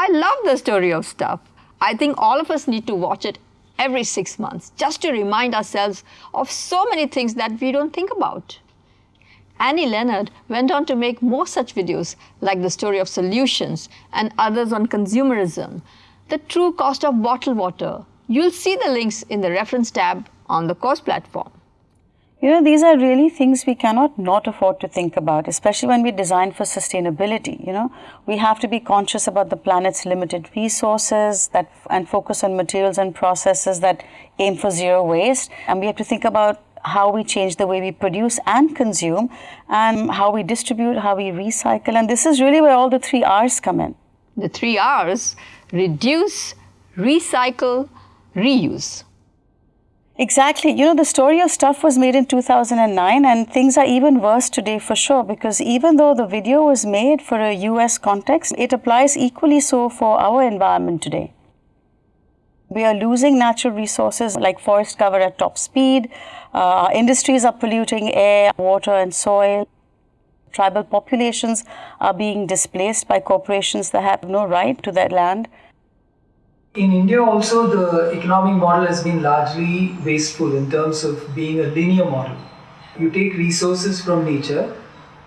I love the story of stuff. I think all of us need to watch it every six months just to remind ourselves of so many things that we don't think about. Annie Leonard went on to make more such videos like the story of solutions and others on consumerism, the true cost of bottled water. You'll see the links in the reference tab on the course platform. You know, these are really things we cannot not afford to think about, especially when we design for sustainability. You know, we have to be conscious about the planet's limited resources that and focus on materials and processes that aim for zero waste. And we have to think about how we change the way we produce and consume and how we distribute, how we recycle. And this is really where all the three R's come in. The three R's reduce, recycle, reuse. Exactly. You know, the story of stuff was made in 2009 and things are even worse today for sure because even though the video was made for a US context, it applies equally so for our environment today. We are losing natural resources like forest cover at top speed. Uh, industries are polluting air, water and soil. Tribal populations are being displaced by corporations that have no right to their land. In India also the economic model has been largely wasteful in terms of being a linear model. You take resources from nature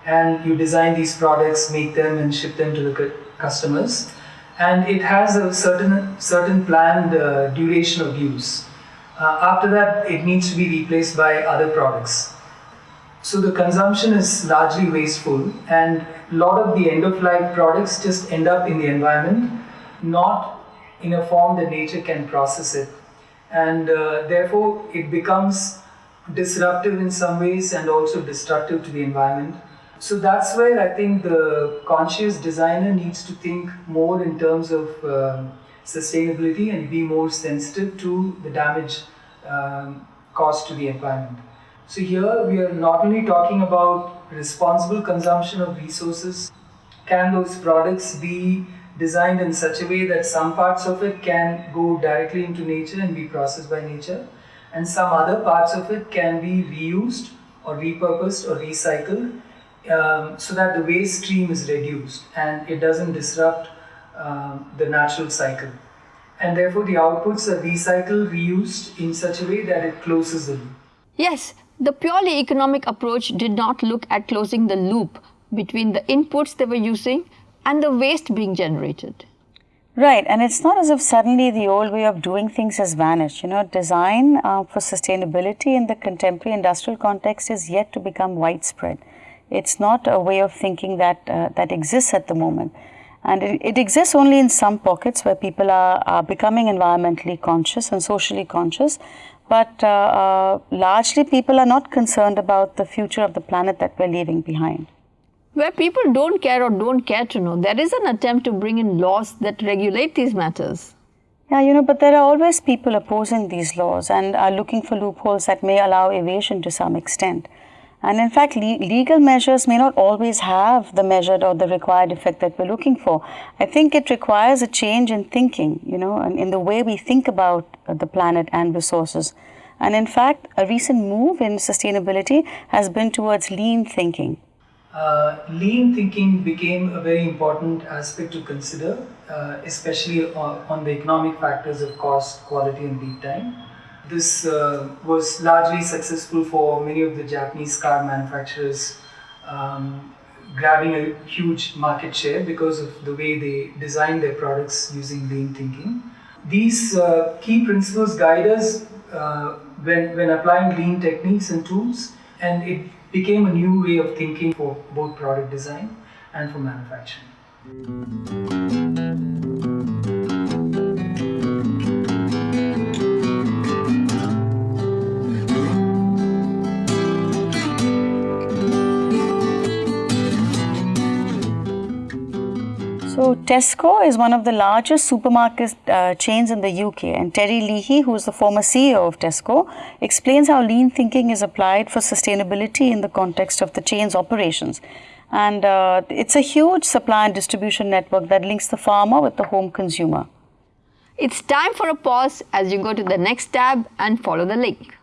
and you design these products, make them and ship them to the customers and it has a certain, certain planned uh, duration of use. Uh, after that it needs to be replaced by other products. So the consumption is largely wasteful and a lot of the end of life products just end up in the environment not in a form that nature can process it. And uh, therefore, it becomes disruptive in some ways and also destructive to the environment. So that's where I think the conscious designer needs to think more in terms of uh, sustainability and be more sensitive to the damage um, caused to the environment. So here we are not only talking about responsible consumption of resources, can those products be designed in such a way that some parts of it can go directly into nature and be processed by nature and some other parts of it can be reused or repurposed or recycled um, so that the waste stream is reduced and it doesn't disrupt um, the natural cycle. And therefore the outputs are recycled, reused in such a way that it closes the loop. Yes, the purely economic approach did not look at closing the loop between the inputs they were using and the waste being generated. Right, and it's not as if suddenly the old way of doing things has vanished. You know, design uh, for sustainability in the contemporary industrial context is yet to become widespread. It's not a way of thinking that, uh, that exists at the moment. And it, it, exists only in some pockets where people are, are becoming environmentally conscious and socially conscious. But uh, uh largely people are not concerned about the future of the planet that we're leaving behind where people don't care or don't care to know, there is an attempt to bring in laws that regulate these matters. Yeah, you know, but there are always people opposing these laws and are looking for loopholes that may allow evasion to some extent. And in fact, le legal measures may not always have the measured or the required effect that we're looking for. I think it requires a change in thinking, you know, and in the way we think about the planet and resources. And in fact, a recent move in sustainability has been towards lean thinking uh, lean thinking became a very important aspect to consider, uh, especially on, on, the economic factors of cost, quality and lead time. This uh, was largely successful for many of the Japanese car manufacturers um, grabbing a huge market share because of the way they design their products using lean thinking. These uh, key principles guide us uh, when, when applying lean techniques and tools and it became a new way of thinking for both product design and for manufacturing. So Tesco is one of the largest supermarket uh, chains in the UK and Terry Leahy, who is the former CEO of Tesco, explains how lean thinking is applied for sustainability in the context of the chain's operations. And uh, it's a huge supply and distribution network that links the farmer with the home consumer. It's time for a pause as you go to the next tab and follow the link.